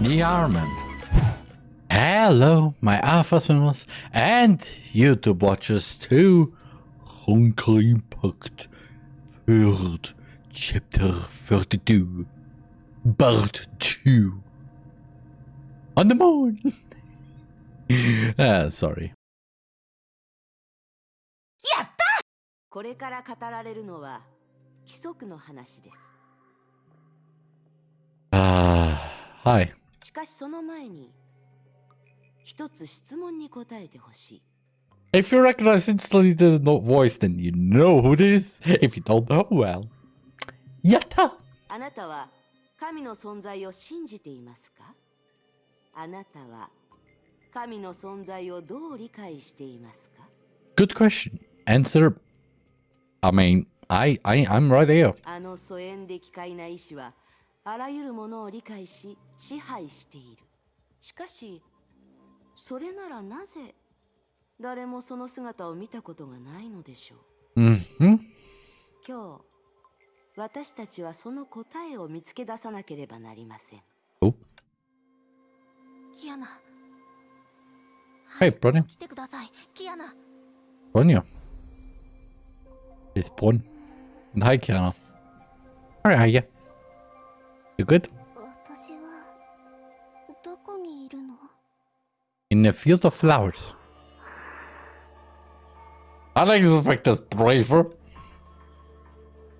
The Arman. Hello, my Alpha Swimmers and YouTube watchers to Honkai Impact Third Chapter 32 Part 2 On the moon! ah, sorry. やったこれから語られるのは規則の話です Ah, hi. しかしその前に一つ質問に答えてほしい If you recognize instantly the no voice, then you know who it is. If you don't know, well. Yatta! あなたは神の存在を信じていますかあなたは神の存在をどう理解していますか Good question. Answer. I mean, I, I, I'm right there. あの疎遠で奇怪な意志は あらゆるものを理解し支配しているしかしそれならなぜ誰もその姿を見たことがないのでしょう？Mm-hmm. 今日私たちはその答えを見つけ出さなければなりません Oh. キアナ Hey, Bronny. 来てくださいキアナ Bronja. It's Bron. And hi, Kiana. Alright, how ya? You good? In a field of flowers. I like this fact that's braver.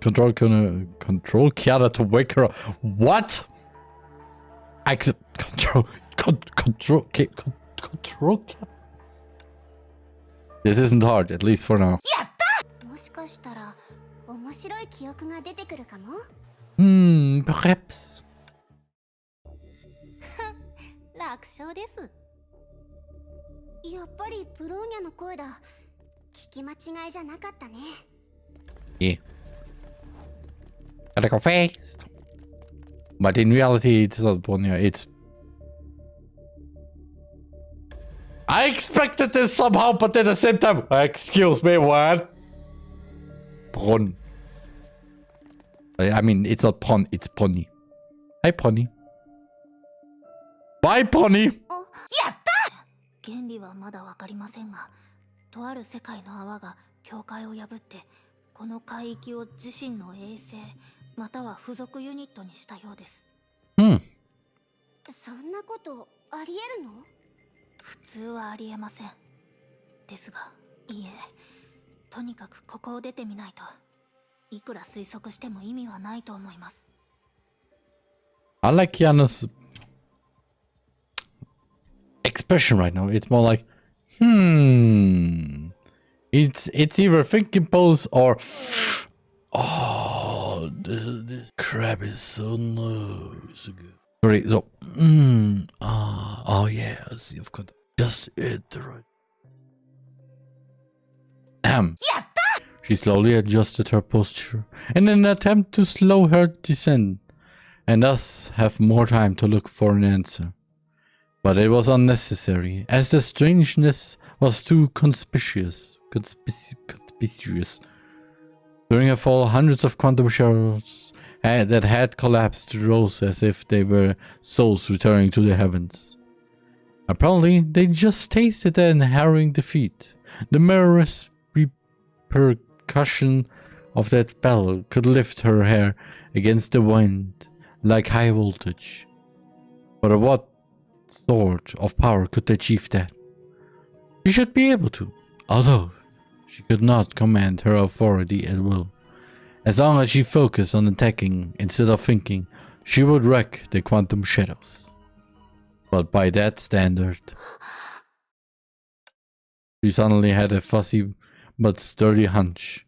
Control, con control Kiara to wake her up. What? Exit. Control, con control, con control Kiara. This isn't hard, at least for now. Hmm, and perhaps... yeah. Gotta go fast. But in reality, it's not Bronya, it's... I expected this somehow, but at the same time... Excuse me, what? Brun. I mean, it's not Pon, it's Pony. Hi, Pony. Bye, Pony! 原理はまだわかりませんがとある世界の泡が境界を破ってこの海域を自身の衛星または付属ユニットにしたようです Hmm. そんなことありえるの？普通はありえませんですがいいえとにかくここを出てみないといくら推測しても意味はないと思います I like Kiana's expression right now. It's more like, hmm. It's it's either thinking pose or, oh, this, this crab is so nice. Sorry, so, hmm, ah, oh yes, you've got just it right. Ahem. She slowly adjusted her posture in an attempt to slow her descent and thus have more time to look for an answer. But it was unnecessary, as the strangeness was too conspicuous. Conspic- conspicuous. During her fall, hundreds of quantum shells had, that had collapsed rose as if they were souls returning to the heavens. Apparently, they just tasted an harrowing defeat. The merest repercussion of that bell could lift her hair against the wind like high voltage. But what sort of power could achieve that? She should be able to, although she could not command her authority at will. As long as she focused on attacking instead of thinking, she would wreck the quantum shadows. But by that standard, she suddenly had a fuzzy but sturdy hunch.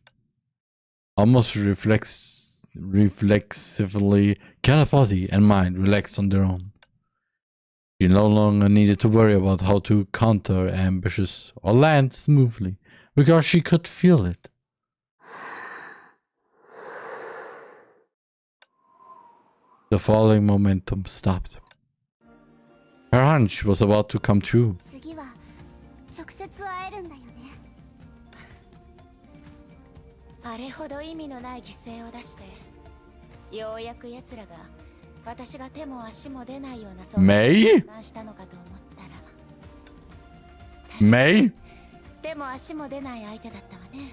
Almost reflex reflexively, body and mind relaxed on their own. She no longer needed to worry about how to counter ambushes or land smoothly, because she could feel it. The falling momentum stopped. Her hunch was about to come true. あれほど意味のない犠牲を出してようやく奴らが私が手も足も出ないようなそんな May? 感したのかと思ったら May? 手も足も出ない相手だったわね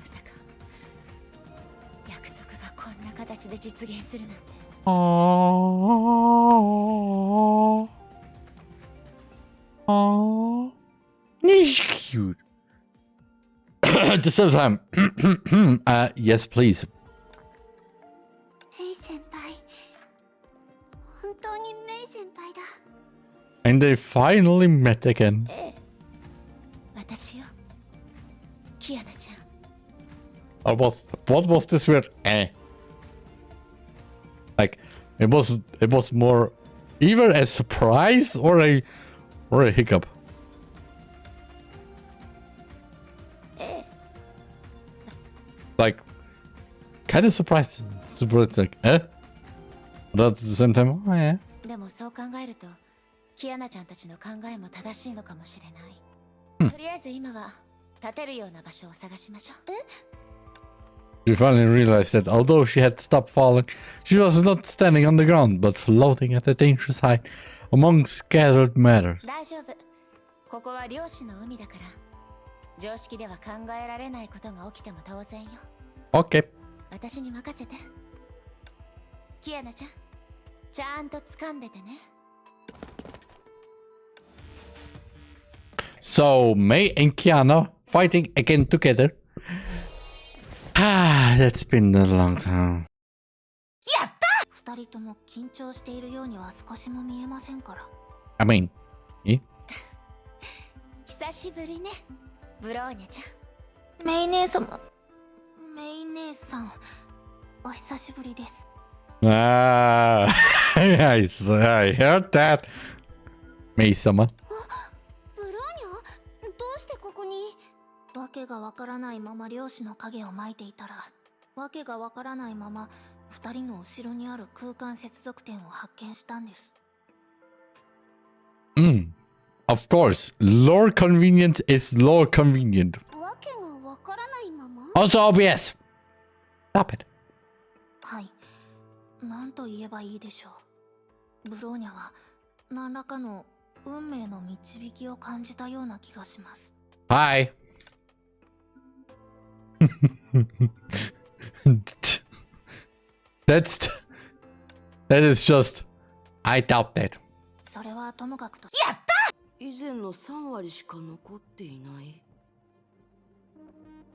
まさか約束がこんな形で実現するなんて Aww. Aww. He's cute. at the time. uh, yes, please. And they finally met again. Eh, I was what was this weird eh? Like it was it was more either a surprise or a or a hiccup. Like kind of surprised. Surprised like eh? But at the same time, oh yeah. でもそう考えるとキアナちゃんたちの考えも正しいのかもしれない、うんとりあえず今は立てるような場所を探しましょう She finally realized that although she had stopped falling, she was not standing on the ground, but floating at a dangerous height among scattered matters. 常識では考えられないことが起きても当然よ Okay. 私に任せてキアナちゃんちゃんと掴んでてね So May and Kiana fighting again together. Ah, that's been a long time. 二人とも緊張しているようには少しも見えませんから I mean, eh? 久しぶりね ブローニャちゃんメイ姉様メイ姉さんお久しぶりです Ah, I, s- I heard that. May-sama. ブローニャ？どうしてここに？わけがわからないまま漁師の影をまいていたらわけがわからないまま二人の後ろにある空間接続点を発見したんです Mm. Of course, lore convenience is lore convenient. わけがわからないまま Also obvious. Stop it. はい何と言えばいいでしょうブローニャは何らかの運命の導きを感じたような気がします Hi. That's that is just I doubt that. それはともかくと 以前の3割しか残っていない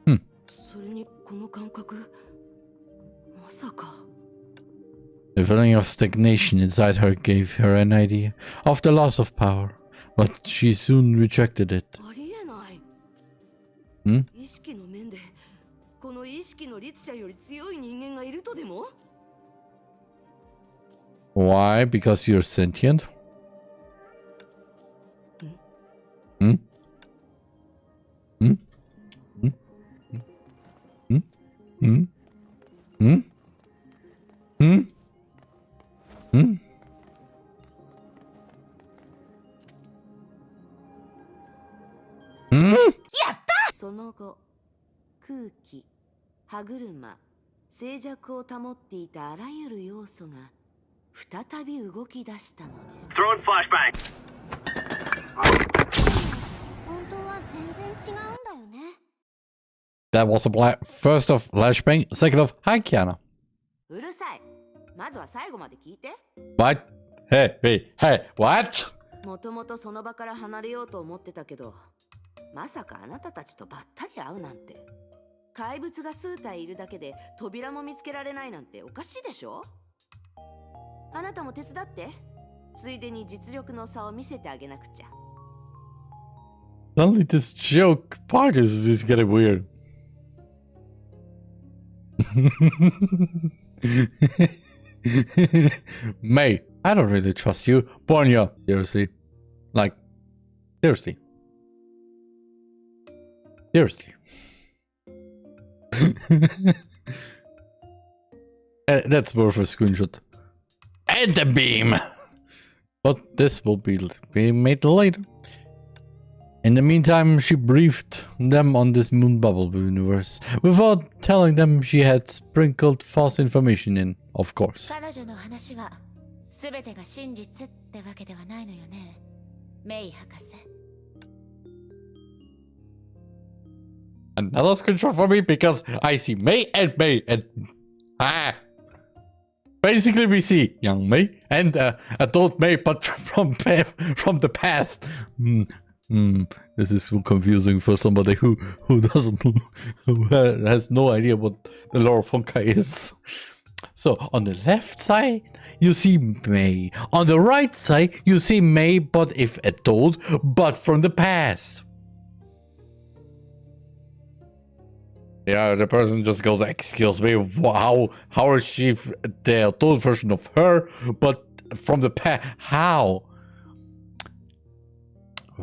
うんそれにこの感覚まさか The feeling of stagnation inside her gave her an idea of the loss of power, but she soon rejected it. ありえないん意識の面でこの意識の律者より強い人間がいるとでも Why? Because you're sentient? Hmm? Hmm? Hmm? Hmm? Hmm? Hmm? Hmm? Hmm? その後空気歯車静寂を保っていたあらゆる要素が再び動き出したのです That was a bla- first of flashbang, second of hi Kiana. うるさいまずは最後まで聞いて What? Hey, hey, hey, what? もともとその場から離れようと思ってたけどまさかあなたたちとばったり会うなんて怪物が数体いるだけで扉も見つけられないなんておかしいでしょ？あなたも手伝ってついでに実力の差を見せてあげなくちゃ Suddenly this joke part is just getting weird. May, I don't really trust you. Borneo, seriously. Like, seriously. Seriously. Eh, That's worth a screenshot. And the beam! But this will be, be made later. In the meantime, she briefed them on this moon bubble universe without telling them she had sprinkled false information in, of course. 彼女の話は全てが真実ってわけではないのよねメイ博士 Another screenshot for me because I see May and May and ah. Basically, we see young May and uh, adult May, but from pa- from the past. Hmm, hmm, this is confusing for somebody who who doesn't who has no idea what the lore of is. So on the left side, you see May. On the right side, you see May, but if adult, but from the past. Yeah, the person just goes, "Excuse me, wow, how is she the adult version of her, but from the past? How?"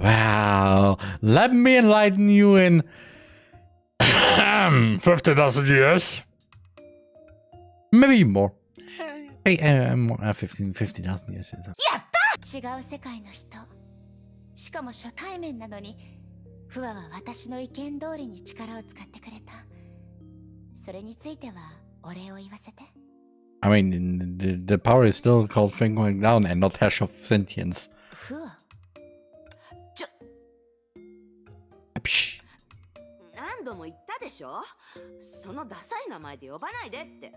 Well, let me enlighten you in 50,000 years. Maybe more. Hey, uh, more, uh, years. やった違う世界の人。しかも初対面なのに、フワは私の意見通りに力を使ってくれた。それについてはお礼を言わせて。I mean, the, the power is still called down and not Herrscher of sentience. 度も言ったでしょ？そのダサい名前で呼ばないでって。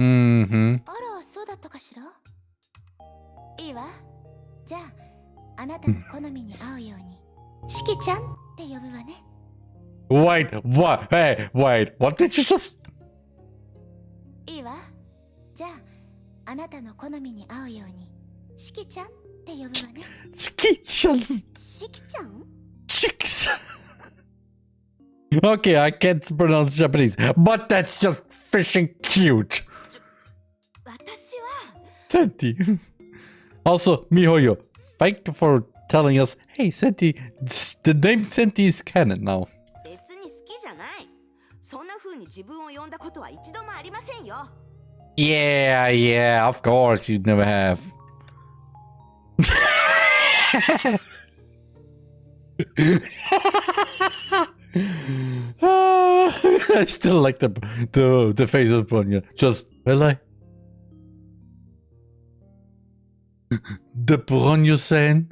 Mm-hmm. あらそうだったかしら？いいわじゃああなたの好みに合うようにしきちゃんって呼ぶわね Wait, what? Hey, wait, what did you just... いいわじゃああなたの好みに合うようにしきちゃんって呼ぶわね Skichan しきちゃん？chicks. okay, I can't pronounce Japanese, but that's just fishing cute. 私は Senti. Also, Mihoyo, thank you for telling us, hey, Senti, the name Senti is canon now. 別に好きじゃない。そんな風に自分を呼んだことは一度もありませんよ。 Yeah, yeah, of course, you'd never have. I still like the the the face of Bonya. Just really the Bronyo saying.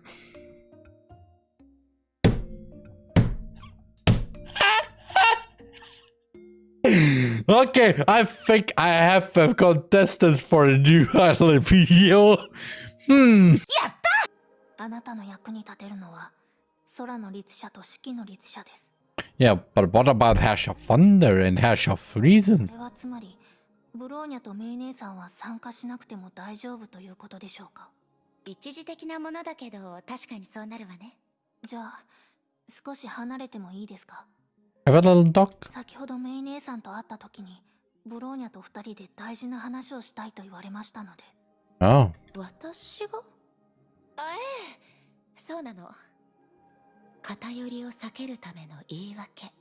Okay, I think I have a contestants for a new idol video. Hmm. あなたの役に立てるのは空の律者と四季の律者です Yeah, but what about Hash of Thunder and Hash of そ Reason? れはつまりブローニャとメイ姉さんは参加しなくても大丈夫ということでしょうか？一時的なものだけど確かにそうなるわねじゃあ少し離れてもいいですか？Have a little dog? 先ほどメイ姉さんと会った時にブローニャと二人で大事な話をしたいと言われましたので Oh. 私が？あええそうなの偏りを避けるための言い訳。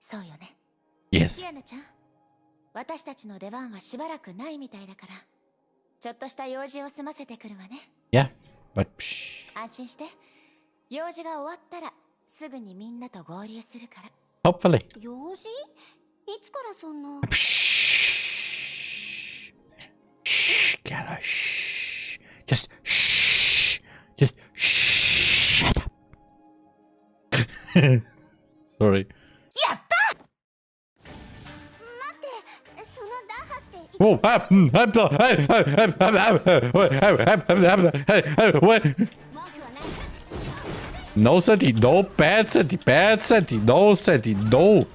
そうよね。Yes. キアナちゃん私たちの出番はしばらくないみたいだから。ちょっとした用事を済ませてくるわね。Yeah, but. 安心して。用事が終わったらすぐにみんなと合流するから。Hopefully. 用事？いつからそんな？Shh. Just Sorry. Whoa, I'm, I'm, I'm, I'm, I'm, I'm, I'm, I'm, I'm. No seti, no bad seti, bad seti, no seti, no.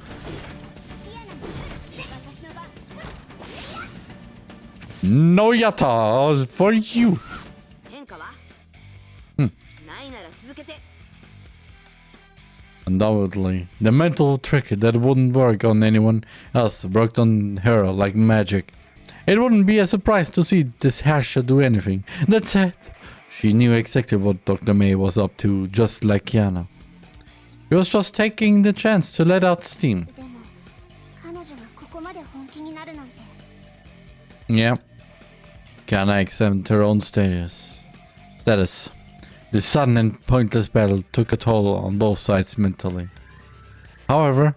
No yata for you. Hmm. Undoubtedly. The mental trick that wouldn't work on anyone else worked on her like magic. It wouldn't be a surprise to see this Herrscher do anything. That said, she knew exactly what Dr. May was up to, just like Kiana. He was just taking the chance to let out steam. Yeah. Kiana exempt her own status. Status. The sudden and pointless battle took a toll on both sides mentally. However,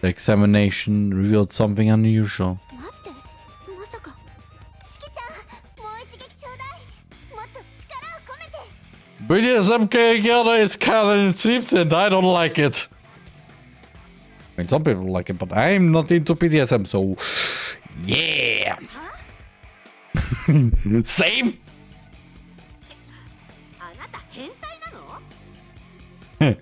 the examination revealed something unusual. BDSM Kyoto is kind of cheap and I don't like it. I mean, some people like it, but I'm not into BDSM, so yeah. Same.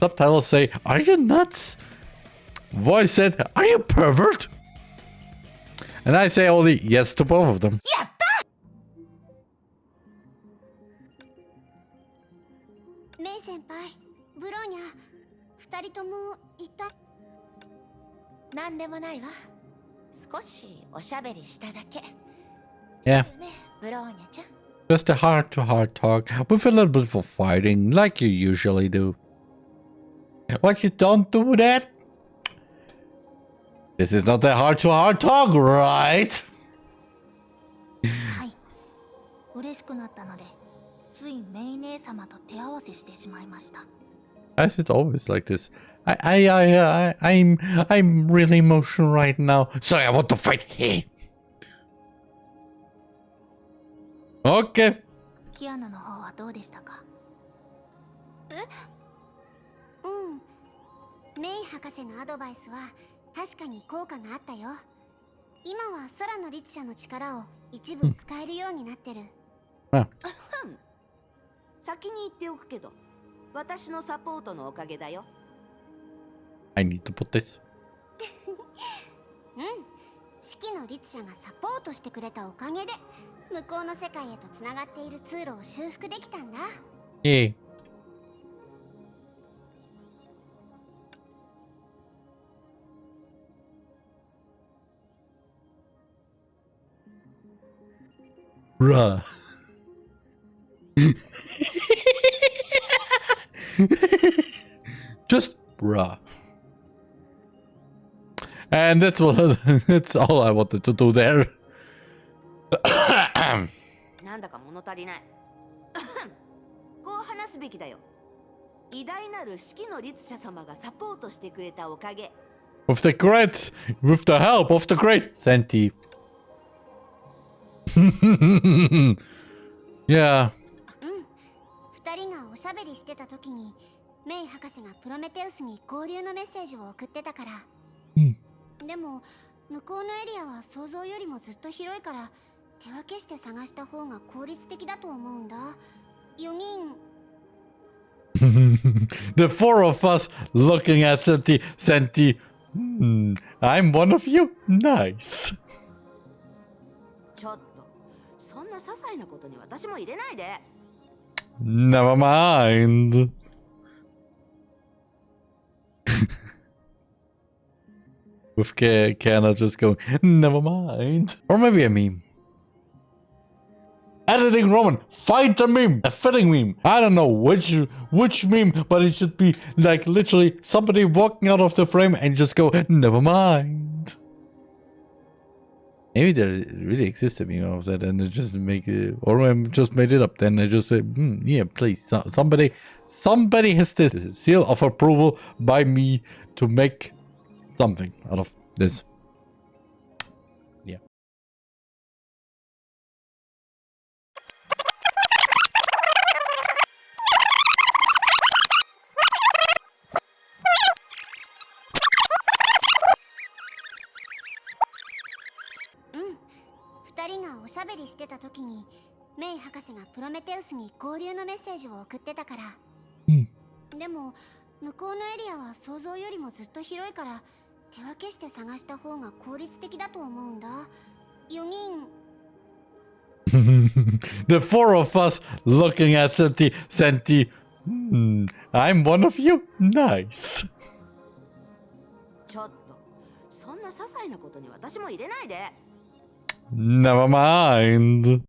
Subtitles say, Are you nuts? Voice said, Are you pervert? And I say only yes to both of them. Yeah. Yeah. Just a heart-to-heart talk with a little bit of fighting, like you usually do. What you don't do that? This is not a heart-to-heart talk, right? As it's always like this. I, I, I, I, I'm, I'm really emotional right now. Sorry, I want to fight. Hey. Okay. キアナの方はどうでしたか？え？うん。メイ博士のアドバイスは確かに効果があったよ。今は空の律者の力を一部使えるようになってる、Ah, 先に言っておくけど私のサポートのおかげだよ。I need to put this. うん。四季の律者がサポートしてくれたおかげで向こうの世界へとつながっている通路を修復できたんだ Yay. Bruh. Just bruh. And that's what that's all I wanted to do there. なんだか物足りない。こう話すべきだよ。偉大なる四季の律者様がサポートしてくれたおかげ。With the great, with the help of the great Senti. yeah. うん。二人がおしゃべりしてた時にメイ博士がプロメテウスに合流のメッセージを送ってたから。うん。でも向こうのエリアは想像よりもずっと広いから手分けして探した方が効率的だと思うんだ4人 the four of us looking at Senti. Senti. Hmm, I'm one of you. Nice. ちょっとそんな些細なことに私も入れないで Never mind. With Kana just going, never mind. Or maybe a meme. Editing Roman, find a meme, a fitting meme. I don't know which which meme, but it should be like literally somebody walking out of the frame and just go, never mind. Maybe there really exists a meme of that, and just make it, or I just made it up. Then I just say, hmm, yeah, please, so, somebody, somebody has this seal of approval by me to make something out of this. メイ博士がプロメテウスに合流のメッセージを送ってたからうんでも向こうのエリアは想像よりもずっと広いから手分けして探した方が効率的だと思うんだ4人 the four of us looking at Senti. Senti. Hmm, I'm one of you? Nice. ちょっとそんな些細なことに私も入れないで Never mind.